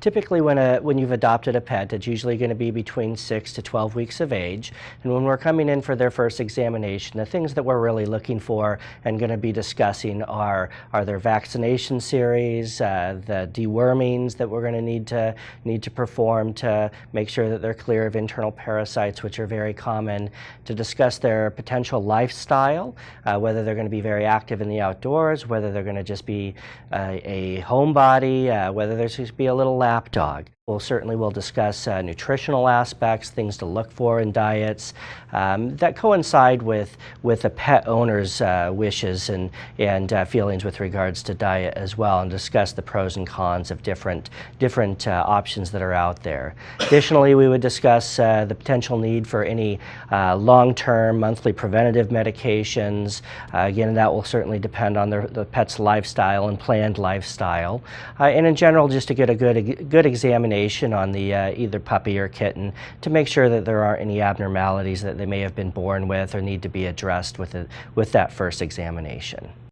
typically when, a, when you've adopted a pet, it's usually going to be between 6 to 12 weeks of age. And when we're coming in for their first examination, the things that we're really looking for and going to be discussing are, are their vaccination series, uh, the dewormings that we're going to need to, need to perform to make sure that they're clear of internal parasites, which are very common, to discuss their potential lifestyle, uh, whether they're going to be very active in the outdoors, whether they're going to just be uh, a homebody, uh, whether there's going to be a little lap dog. We'll certainly will discuss uh, nutritional aspects, things to look for in diets um, that coincide with with the pet owner's uh, wishes and and uh, feelings with regards to diet as well, and discuss the pros and cons of different different uh, options that are out there. Additionally, we would discuss uh, the potential need for any uh, long-term monthly preventative medications. again, that will certainly depend on the, the pet's lifestyle and planned lifestyle, and in general, just to get a good good examination on the uh, either puppy or kitten to make sure that there aren't any abnormalities that they may have been born with or need to be addressed with, a, with that first examination.